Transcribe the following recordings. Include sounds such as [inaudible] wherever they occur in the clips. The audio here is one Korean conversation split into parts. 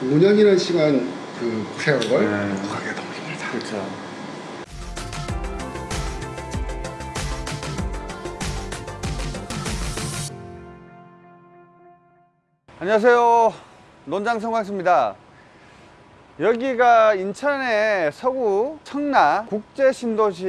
5년이라는 시간 그 세월을 네. 극복하기가 너무 힘들다. 그렇죠. 안녕하세요. 논장 성광수입니다. 여기가 인천의 서구 청라 국제신도시가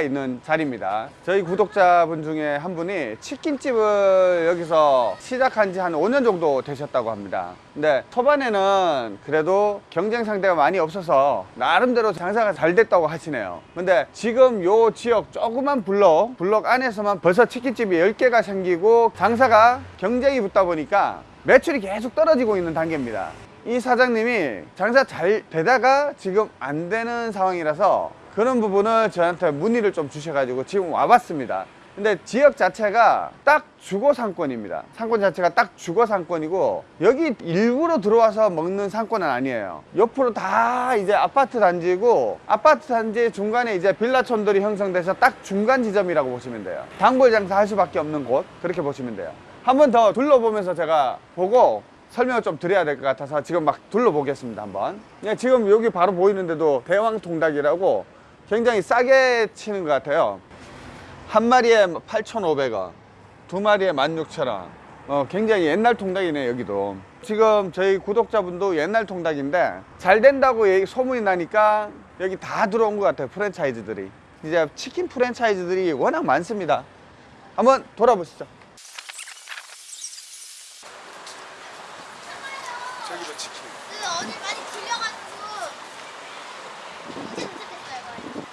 있는 자리입니다. 저희 구독자분 중에 한 분이 치킨집을 여기서 시작한 지 한 5년 정도 되셨다고 합니다. 근데 초반에는 그래도 경쟁 상대가 많이 없어서 나름대로 장사가 잘 됐다고 하시네요. 근데 지금 요 지역 조그만 블록, 블록 안에서만 벌써 치킨집이 10개가 생기고 장사가 경쟁이 붙다 보니까 매출이 계속 떨어지고 있는 단계입니다. 이 사장님이 장사 잘 되다가 지금 안 되는 상황이라서 그런 부분을 저한테 문의를 좀 주셔가지고 지금 와봤습니다. 근데 지역 자체가 딱 주거 상권입니다. 상권 자체가 딱 주거 상권이고 여기 일부러 들어와서 먹는 상권은 아니에요. 옆으로 다 이제 아파트 단지고 아파트 단지 중간에 이제 빌라촌들이 형성돼서 딱 중간 지점이라고 보시면 돼요. 단골 장사 할 수밖에 없는 곳 그렇게 보시면 돼요. 한 번 더 둘러보면서 제가 보고 설명을 좀 드려야 될 것 같아서 지금 막 둘러보겠습니다 한번. 예, 지금 여기 바로 보이는데도 대왕통닭이라고 굉장히 싸게 치는 것 같아요. 한 마리에 8,500원 두 마리에 16,000원. 어, 굉장히 옛날 통닭이네 여기도. 지금 저희 구독자분도 옛날 통닭인데 잘 된다고 얘기- 소문이 나니까 여기 다 들어온 것 같아요 프랜차이즈들이. 이제 치킨 프랜차이즈들이 워낙 많습니다. 한번 돌아보시죠 저기도 치킨. 그 어디 많이 들려가지고 이제 도착했어요 거의.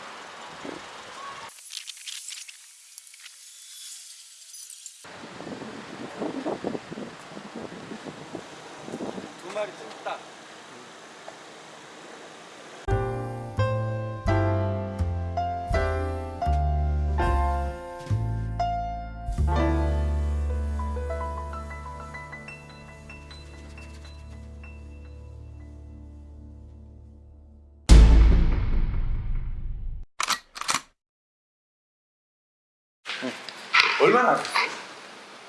두 마리 딱 얼마나 하셨어요?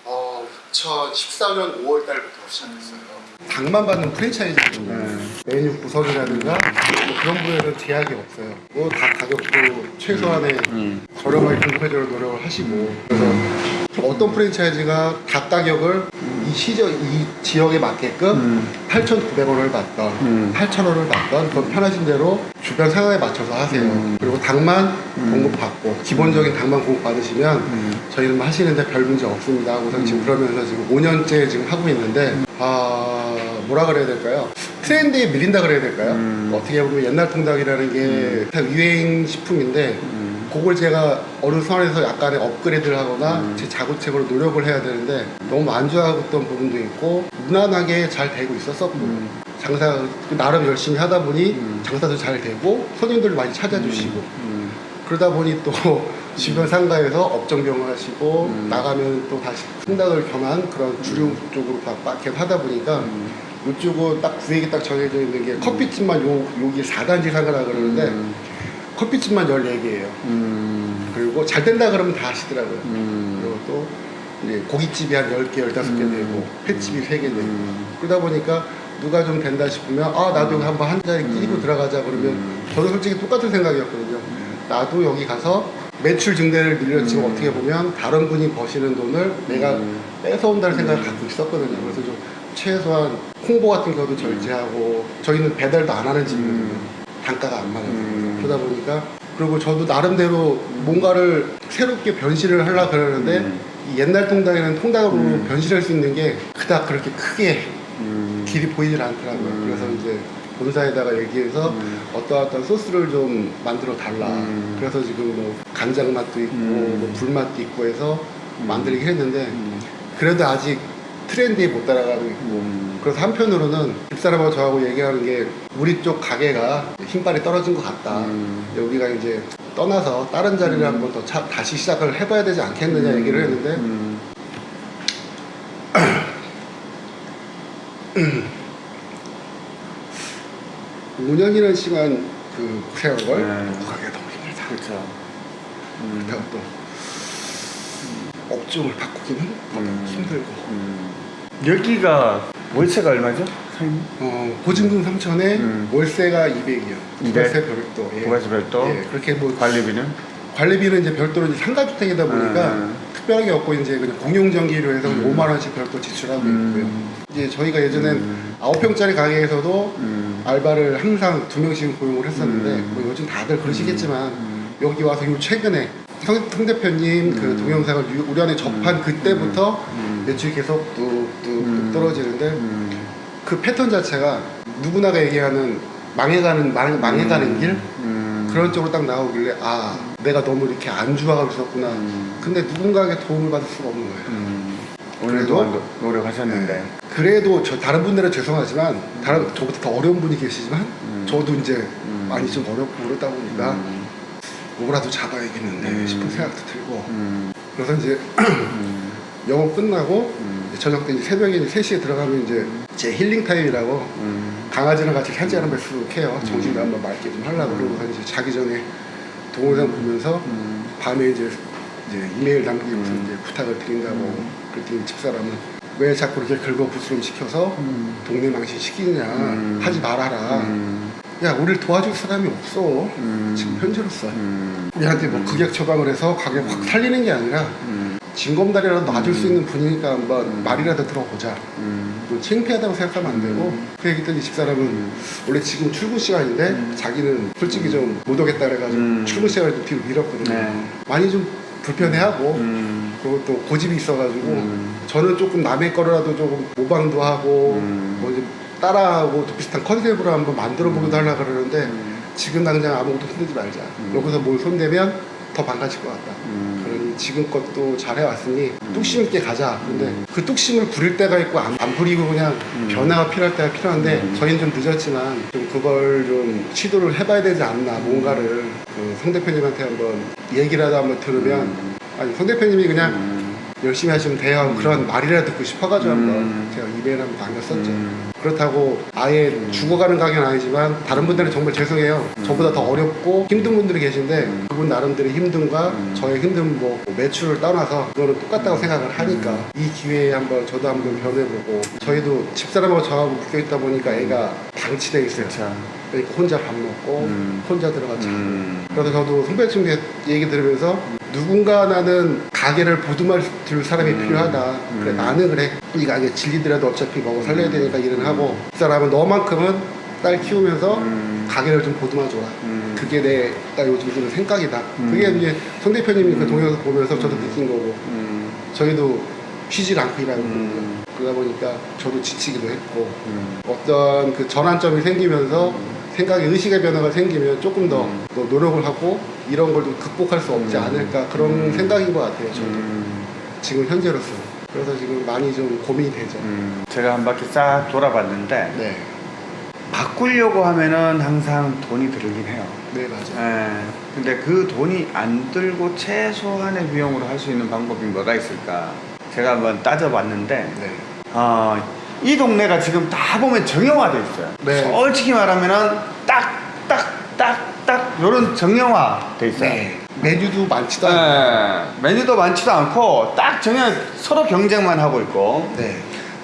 어, 2014년 5월 달부터 시작했어요. 닭만 받는 프랜차이즈거든요. 메뉴 구성이라든가 뭐 그런 부분에는 제약이 없어요. 뭐다 가격도 최소한의 저렴하게 공급해주는 노력을 하시고 그래서 어떤 프랜차이즈가 닭 가격을 이 시저 이 지역에 맞게끔 8,900원을 받던 8,000원을 받던 그건 편하신 대로 주변 상황에 맞춰서 하세요. 그리고 닭만 공급받고 기본적인 닭만 공급받으시면 저희는 뭐 하시는데 별 문제 없습니다. 우선 지금 그러면서 지금 5년째 지금 하고 있는데 아 뭐라 그래야 될까요? 트렌드에 밀린다 그래야 될까요? 어떻게 보면 옛날 통닭이라는 게다 유행 식품인데 그걸 제가 어느 선에서 약간의 업그레이드를 하거나 제 자구책으로 노력을 해야 되는데 너무 만족하던 부분도 있고 무난하게 잘 되고 있었었고 장사 나름 열심히 하다 보니 장사도 잘 되고 손님들도 많이 찾아주시고. 그러다 보니 또 주변 상가에서 업종병을 하시고 나가면 또 다시 통닭을 겸한 그런 주류 쪽으로 계속 하다 보니까 이쪽은 딱 구획이 딱 정해져 있는 게 커피집만 요, 여기 4단지 상가라 그러는데 커피집만 14개예요. 그리고 잘 된다 그러면 다 하시더라고요. 그리고 또 고깃집이 한 10개, 15개 되고 횟집이 3개 되고. 그러다 보니까 누가 좀 된다 싶으면 아 나도 여기 한번 한 자리 끼고 들어가자 그러면 저도 솔직히 똑같은 생각이었거든요. 나도 여기 가서 매출 증대를 늘려 지금 어떻게 보면 다른 분이 버시는 돈을 내가 뺏어온다는 생각을 갖고 있었거든요. 그래서 좀 최소한 홍보 같은 경우도 절제하고 저희는 배달도 안 하는 집이거든요 단가가 안 맞아서 그러다 보니까 그리고 저도 나름대로 뭔가를 새롭게 변신을 하려 그러는데 이 옛날 통닭에는 통닭으로 변신할 수 있는 게 그닥 그렇게 크게 길이 보이질 않더라고요. 그래서 이제 본사에다가 얘기해서 어떠어떤 소스를 좀 만들어 달라. 그래서 지금 뭐 간장 맛도 있고 뭐 불맛도 있고 해서 만들긴 했는데 그래도 아직 트렌드에 못 따라가고 있고. 그래서 한편으로는 집사람하고 저하고 얘기하는 게 우리 쪽 가게가 힘빨이 떨어진 것 같다. 여기가 이제 떠나서 다른 자리를 한번 더 차- 다시 시작을 해봐야 되지 않겠느냐 얘기를 했는데 5년이라는 시간 그 세월을 네. 극복하기가 너무 힘들다. 그렇죠. 그렇다고 또 업종을 바꾸기는 음. 힘들고 여기가 월세가 얼마죠? 사장님? 어, 보증금 3천에 음. 월세가 200이요. 200? 월세 별도. 예. 부가세 별도? 예, 그렇게 뭐 관리비는? 관리비는 이제 별도로 이제 상가주택이다 보니까 음. 특별하게 없고 이제 그냥 공용 전기로 해서 5만 원씩 별도 지출하고 음. 있고요. 이제 저희가 예전엔 음. 아홉 평짜리 가게에서도 음. 알바를 항상 두 명씩 고용을 했었는데 음. 뭐 요즘 다들 그러시겠지만 음. 여기 와서 요 최근에 성, 성 대표님 그 음. 동영상을 안에 접한 음. 그때부터 음. 매출이 계속 뚝뚝뚝 음. 떨어지는데 음. 그 패턴 자체가 누구나가 얘기하는 망해가는 망, 망해가는 길 음. 그런 쪽으로 딱 나오길래 아 내가 너무 이렇게 안 좋아하고 있었구나 음. 근데 누군가에게 도움을 받을 수가 없는 거예요 음. 오늘 그래도- 동안 노력하셨는데 네. 그래도 저 다른 분들은 죄송하지만 다른 저보다 더 어려운 분이 계시지만 음. 저도 이제 음. 많이 좀 어렵고 그러다 보니까 음. 뭐라도 잡아야겠는데 음. 싶은 생각도 들고 음. 그래서 이제 음. [clears throat] 영업 끝나고 음. 저녁 때 이제 새벽에 이제 3시에 들어가면 이제 제 힐링 타임이라고 음. 강아지랑 같이 산책 한번 쑥 해요 정신도 한번 맑게 좀 하려고 그러고 이제 자기 전에 동영상 보면서 음. 밤에 이제, 이제 이메일 남기고서 음. 이제 부탁을 드린다고 음. 그랬더니 집사람은 왜 자꾸 이렇게 긁어부스럼 시켜서 음. 동네 망신 시키느냐 음. 하지 말아라 음. 야 우리를 도와줄 사람이 없어 음. 지금 현재로서 음. 우리한테 뭐 극약 처방을 해서 가격 확 살리는 게 아니라 음. 징검다리라도 놔줄 수 음. 있는 분이니까 한번 음. 말이라도 들어보자 음. 뭐 창피하다고 생각하면 안 되고 음. 그 얘기했더니 집사람은 원래 지금 출근 시간인데 음. 자기는 솔직히 좀 못 오겠다 그래가지고 음. 출근 시간을 좀 뒤로 미뤘거든요 네. 많이 좀 불편해하고 음. 그리고 또 고집이 있어가지고 음. 저는 조금 남의 거라도 조금 모방도 하고 음. 뭐좀 따라하고 또 비슷한 컨셉으로 한번 만들어 보기도 하려고 그러는데 음. 지금 당장 아무것도 손대지 말자 음. 여기서 뭘 손대면 더 망가질 것 같다 음. 지금껏 또 잘해왔으니 음. 뚝심 있게 가자 근데 음. 그 뚝심을 부릴 때가 있고 안, 안 부리고 그냥 음. 변화가 필요할 때가 필요한데 음. 저희는 좀 늦었지만 좀 그걸 좀 시도를 해봐야 되지 않나 뭔가를 그 성 대표님한테 한번 얘기라도 한번 들으면 음. 아니 성 대표님이 그냥 음. 열심히 하시면 돼요 하고 그런 말이라도 듣고 싶어가지고 한번 음. 제가 이메일 한번 남겼었죠 음. 그렇다고 아예 음. 죽어가는 가게는 아니지만 다른 분들은 정말 죄송해요 저보다 더 어렵고 힘든 분들이 계신데 음. 그분 나름대로의 힘듦과 음. 저의 힘듦 뭐 매출을 떠나서 그거는 똑같다고 생각을 하니까 음. 이 기회에 한번 저도 한번 변해보고 저희도 집사람하고 저하고 묶여있다 보니까 애가 방치돼 있어요. 그러니까 혼자 밥 먹고 음. 혼자 들어가 자고 음. 그래서 저도 선배님 얘기 들으면서 누군가 나는 가게를 보듬어 줄 사람이 음. 필요하다. 그래 음. 나는 그래 이 가게 질리더라도 어차피 먹어 살려야 되니까 일은 하고 그 사람은 너만큼은 딸 키우면서 음. 가게를 좀 보듬어 줘라. 음. 그게 내딱 요즘 드는 생각이다. 음. 그게 이제 송 대표님이 그 음. 동영상 보면서 저도 음. 느낀 거고 음. 저희도 쉬질 않고 일하는 음. 그러다 보니까 저도 지치기도 했고 음. 어떤 그 전환점이 생기면서 생각의 의식의 변화가 생기면 조금 더, 음. 더 노력을 하고 이런 걸 좀 극복할 수 없지 음. 않을까 그런 음. 생각인 것 같아요 저도 음. 지금 현재로서 그래서 지금 많이 좀 고민이 되죠 음. 제가 한 바퀴 싹 돌아봤는데 네, 바꾸려고 하면은 항상 돈이 들긴 해요. 네 맞아요 예. 근데 그 돈이 안 들고 최소한의 비용으로 할 수 있는 방법이 뭐가 있을까? 제가 한번 따져봤는데, 네. 어, 이 동네가 지금 다 보면 정형화돼 있어요. 네. 솔직히 말하면은 딱, 요런 정형화 돼 있어요. 네. 메뉴도 많지도 않아요 예. 메뉴도 많지도 않고, 딱 정형, 서로 경쟁만 하고 있고, 네.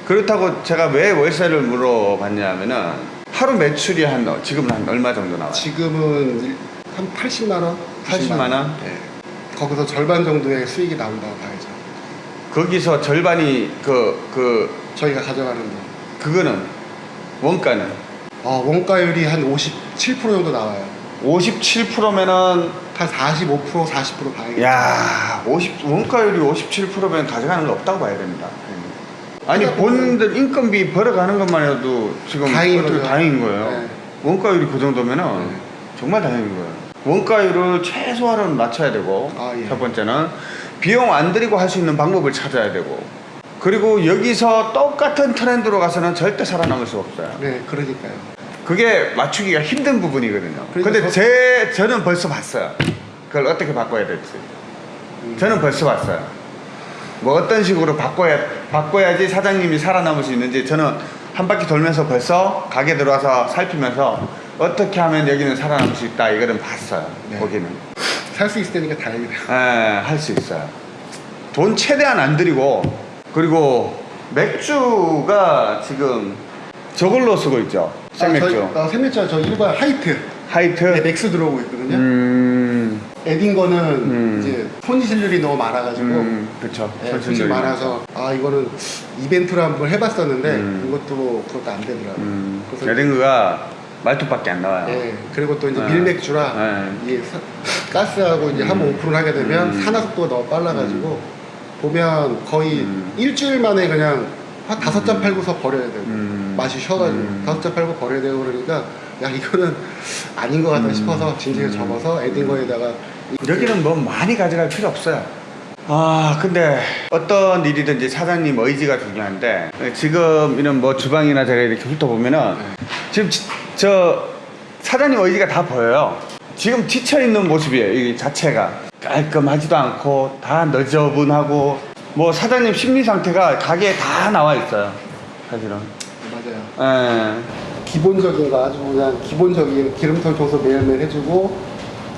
그렇다고 제가 왜 월세를 물어봤냐면은, 하루 매출이 한, 어, 지금은 한 얼마 정도 나와요? 지금은 일- 한 80만 원? 80만 원? 네. 거기서 절반 정도의 수익이 나온다고 봐야죠 거기서 절반이 그, 그, 저희가 가져가는 거 그거는, 원가는 아, 원가율이 한 57% 정도 나와요 57%면은, 한 45% 40% 봐야겠죠 야 50, 원가율이 57%면 가져가는 거 없다고 봐야 됩니다. 아니, 본인들 인건비 벌어가는 것만 해도 지금 다행인 어떻게 거죠. 다행인 거예요. 네. 원가율이 그 정도면은 네. 정말 다행인 거예요. 원가율을 최소한으로 낮춰야 되고, 아, 예. 첫 번째는 비용 안 들이고 할 수 있는 방법을 찾아야 되고, 그리고 여기서 똑같은 트렌드로 가서는 절대 살아남을 수 없어요. 네 그러니까요 그게 맞추기가 힘든 부분이거든요. 그러니까 근데 저- 제 저는 벌써 봤어요. 그걸 어떻게 바꿔야 될지. 음. 저는 벌써 봤어요. 뭐 어떤 식으로 바꿔야 바꿔야지 사장님이 살아남을 수 있는지 저는 한 바퀴 돌면서 벌써 가게 들어와서 살피면서 어떻게 하면 여기는 살아남을 수 있다 이거는 봤어요. 네. 거기는 살 수 있을 테니까 다행이네요 할수 있어요. 돈 최대한 안 들이고 그리고 맥주가 지금 저걸로 쓰고 있죠. 생맥주. 아, 생맥주 저 일반 하이트 하이트. 네, 맥스 들어오고 있거든요. 음. 에딩거는 음. 이제 손실률이 너무 많아가지고 음. 그렇죠. 네, 손실 많아서 아 이거는 이벤트로 한번 해봤었는데 음. 이것도 그것도 안 되더라고요. 음. 그래서 에딩거가 말투밖에 안 나와요. 예, 그리고 또 이제 네. 밀맥주라 네. 이게 사- 가스하고 이제 한번 오픈을 하게 되면 음. 산화 속도가 너무 빨라가지고 보면 거의 음. 일주일 만에 그냥 한 다섯 잔 팔고서 버려야 되고 음. 맛이 쉬어가지고 음. 다섯 잔 팔고 버려야 되고 그러니까 야 이거는 아닌 것 같다 음. 싶어서 진지하게 접어서 에딩거에다가 여기는 뭐 많이 가져갈 필요 없어요. 아, 근데 어떤 일이든지 사장님 의지가 중요한데 지금 이런 뭐 주방이나 제가 이렇게 훑어보면은 지금 지- 저 사장님 의지가 다 보여요. 지금 지쳐 있는 모습이에요. 이 자체가 깔끔하지도 않고 다 너저분하고 뭐 사장님 심리 상태가 가게에 다 나와 있어요. 사실은. 맞아요. 예. 기본적인 거 아주 그냥 기본적인 기름통 청소 매일매일 해주고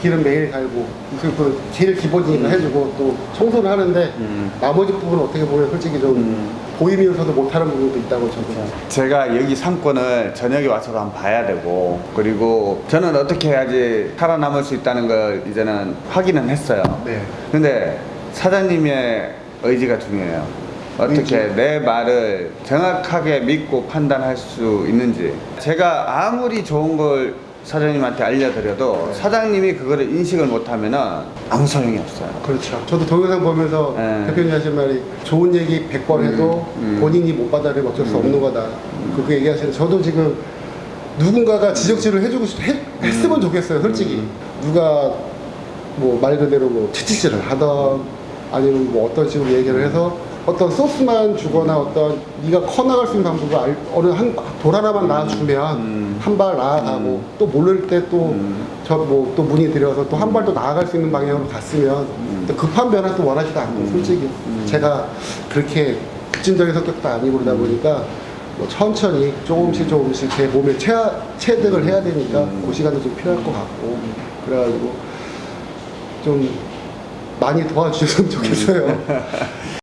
기름 매일 갈고 그, 그 제일 기본적인 거 해주고 또 청소를 하는데 음. 나머지 부분은 어떻게 보면 솔직히 좀 음. 보이면서도 못하는 부분도 있다고 저도 제가 여기 상권을 저녁에 와서도 한번 봐야 되고 그리고 저는 어떻게 해야지 살아남을 수 있다는 걸 이제는 확인은 했어요. 네. 근데 사장님의 의지가 중요해요. 어떻게 의지. 내 말을 정확하게 믿고 판단할 수 있는지. 제가 아무리 좋은 걸 사장님한테 알려드려도 네. 사장님이 그거를 인식을 못하면은 아무 소용이 없어요. 그렇죠. 저도 동영상 보면서 네. 대표님 하신 말이 좋은 얘기 100번 해도 음, 음. 본인이 못 받아들이면 어쩔 수 없는 거다. 그렇게 얘기하시는 저도 지금 누군가가 지적질을 해주고 싶, 해, 했으면 좋겠어요. 솔직히 음. 누가 뭐 말 그대로 뭐 채찍질을 하던 아니면 뭐 어떤 식으로 얘기를 해서 어떤 소스만 주거나 어떤 네가 커 나갈 수 있는 방법을 알, 어느 한 돌 하나만 놔주면 음. 한발 나아가고 또 모를 때또 음. 저뭐또 문의 드려서 또 한 발 더 나아갈 수 있는 방향으로 갔으면 또 급한 변화도 원하지도 않고 솔직히 제가 그렇게 급진적인 성격도 아니고 그러다 보니까 뭐 천천히 조금씩 조금씩 제 몸에 체, 체득을 해야 되니까 그 시간도 좀 필요할 것 같고 그래가지고 좀 많이 도와주셨으면 좋겠어요. [laughs]